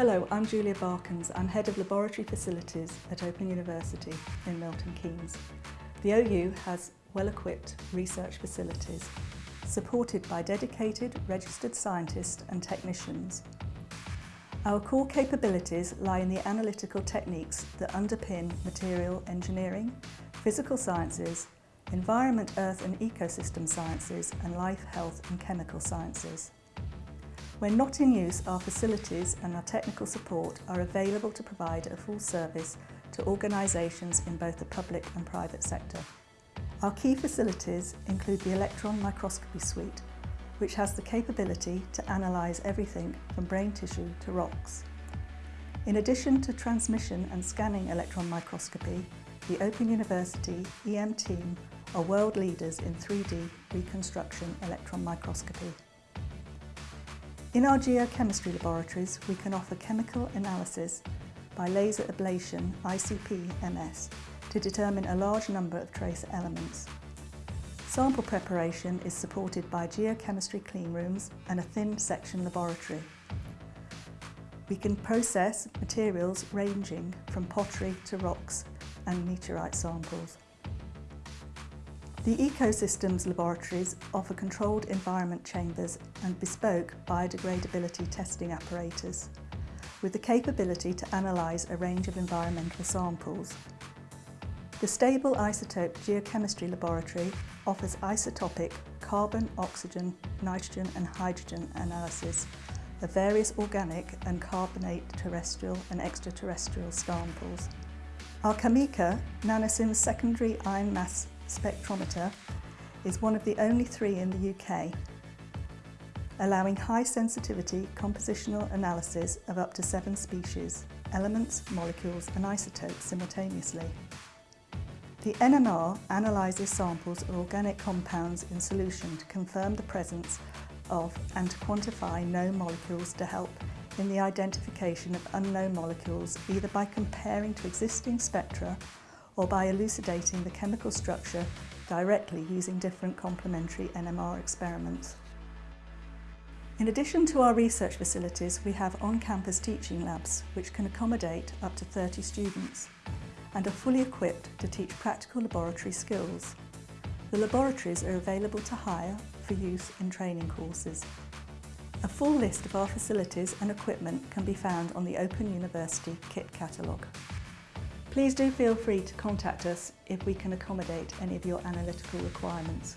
Hello, I'm Julia Barkins. I'm Head of Laboratory Facilities at Open University in Milton Keynes. The OU has well-equipped research facilities supported by dedicated registered scientists and technicians. Our core capabilities lie in the analytical techniques that underpin material engineering, physical sciences, environment, earth and ecosystem sciences and life, health and chemical sciences. When not in use, our facilities and our technical support are available to provide a full service to organisations in both the public and private sector. Our key facilities include the electron microscopy suite, which has the capability to analyse everything from brain tissue to rocks. In addition to transmission and scanning electron microscopy, the Open University EM team are world leaders in 3D reconstruction electron microscopy. In our geochemistry laboratories, we can offer chemical analysis by laser ablation ICP-MS to determine a large number of trace elements. Sample preparation is supported by geochemistry clean rooms and a thin section laboratory. We can process materials ranging from pottery to rocks and meteorite samples. The Ecosystems laboratories offer controlled environment chambers and bespoke biodegradability testing apparatus with the capability to analyse a range of environmental samples. The Stable Isotope Geochemistry Laboratory offers isotopic carbon, oxygen, nitrogen and hydrogen analysis of various organic and carbonate terrestrial and extraterrestrial samples. Our CAMECA NanoSIMS secondary ion mass spectrometer is one of the only three in the UK, allowing high sensitivity compositional analysis of up to seven species, elements, molecules and isotopes simultaneously. The NMR analyses samples of organic compounds in solution to confirm the presence of and to quantify known molecules to help in the identification of unknown molecules either by comparing to existing spectra or by elucidating the chemical structure directly using different complementary NMR experiments. In addition to our research facilities, we have on-campus teaching labs which can accommodate up to 30 students and are fully equipped to teach practical laboratory skills. The laboratories are available to hire for use in training courses. A full list of our facilities and equipment can be found on the Open University kit catalogue. Please do feel free to contact us if we can accommodate any of your analytical requirements.